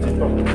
del.